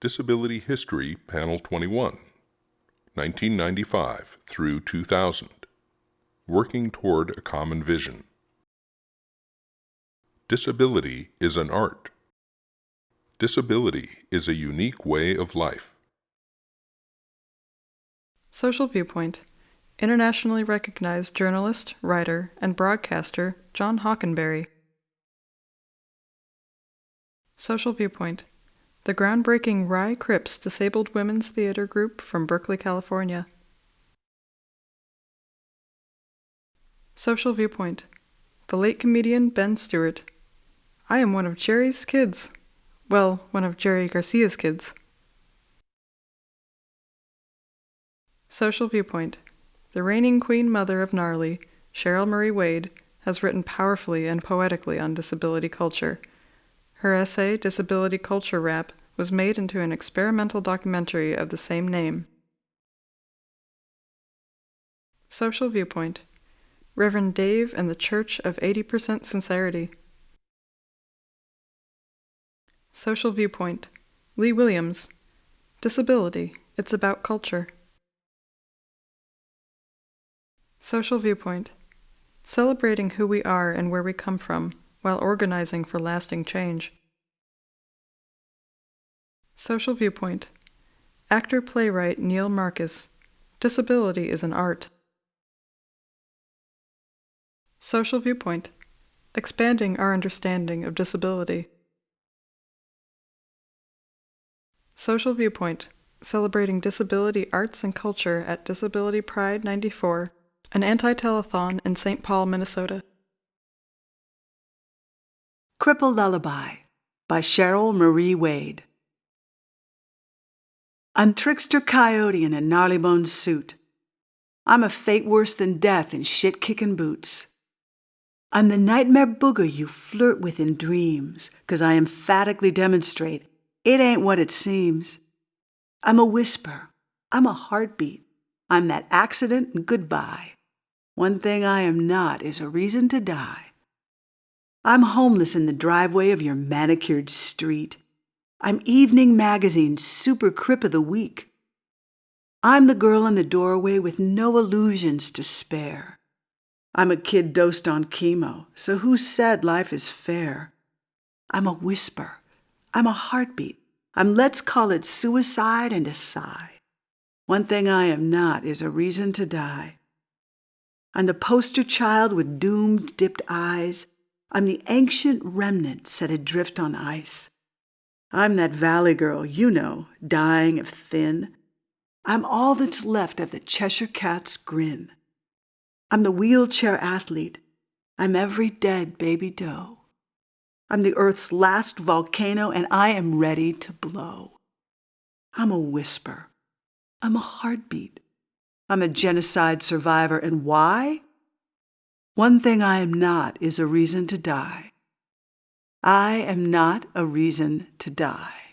Disability History, Panel 21, 1995 through 2000. Working Toward a Common Vision. Disability is an art. Disability is a unique way of life. Social Viewpoint Internationally recognized journalist, writer, and broadcaster John Hockenberry. Social Viewpoint The groundbreaking Wry Crips Disabled Women's Theater Group from Berkeley, California. Social Viewpoint The late comedian Ben Stewart. I am one of Jerry's kids. Well, one of Jerry Garcia's kids. Social Viewpoint The reigning queen mother of Gnarly, Cheryl Marie Wade, has written powerfully and poetically on disability culture. Her essay, Disability Culture Rap, was made into an experimental documentary of the same name. Social Viewpoint Reverend Dave and the Church of 80% Sincerity. Social Viewpoint Lee Williams Disability It's About Culture. Social Viewpoint Celebrating who we are and where we come from while organizing for lasting change. Social Viewpoint Actor playwright Neil Marcus Disability is an art. Social Viewpoint Expanding our understanding of disability. Social Viewpoint Celebrating Disability Arts and Culture at Disability Pride 94, an anti telethon in St. Paul, Minnesota. Cripple Lullaby by Cheryl Marie Wade. I'm trickster coyote in a gnarly bone suit. I'm a fate worse than death in shit kicking boots. I'm the nightmare booger you flirt with in dreams, 'cause I emphatically demonstrate it ain't what it seems. I'm a whisper. I'm a heartbeat. I'm that accident and goodbye. One thing I am not is a reason to die. I'm homeless in the driveway of your manicured street. I'm Evening Magazine's Super Crip of the Week. I'm the girl in the doorway with no illusions to spare. I'm a kid dosed on chemo, so who said life is fair? I'm a whisper. I'm a heartbeat. I'm let's call it suicide and a sigh. One thing I am not is a reason to die. I'm the poster child with doomed dipped eyes I'm the ancient remnant set adrift on ice. I'm that valley girl, you know, dying of thin. I'm all that's left of the Cheshire Cat's grin. I'm the wheelchair athlete. I'm every dead baby doe. I'm the earth's last volcano, and I am ready to blow. I'm a whisper. I'm a heartbeat. I'm a genocide survivor, and why? One thing I am not is a reason to die. I am not a reason to die.